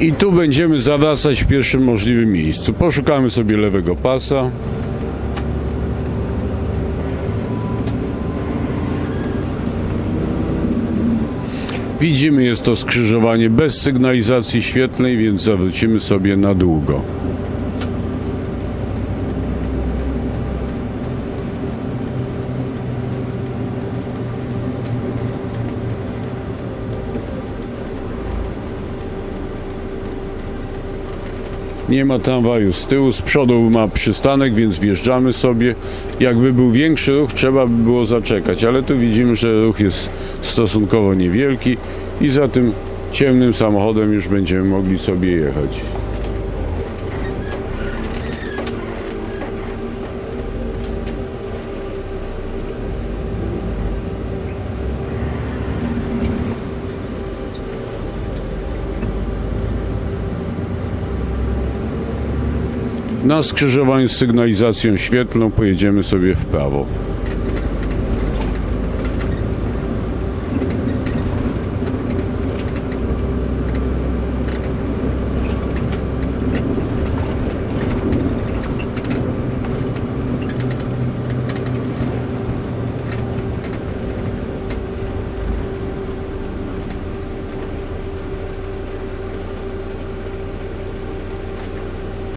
I tu będziemy zawracać w pierwszym możliwym miejscu. Poszukamy sobie lewego pasa. Widzimy, jest to skrzyżowanie bez sygnalizacji świetlnej, więc zawrócimy sobie na długo. Nie ma tramwaju z tyłu, z przodu ma przystanek, więc wjeżdżamy sobie. Jakby był większy ruch, trzeba by było zaczekać, ale tu widzimy, że ruch jest stosunkowo niewielki i za tym ciemnym samochodem już będziemy mogli sobie jechać. Na skrzyżowaniu z sygnalizacją świetlną pojedziemy sobie w prawo.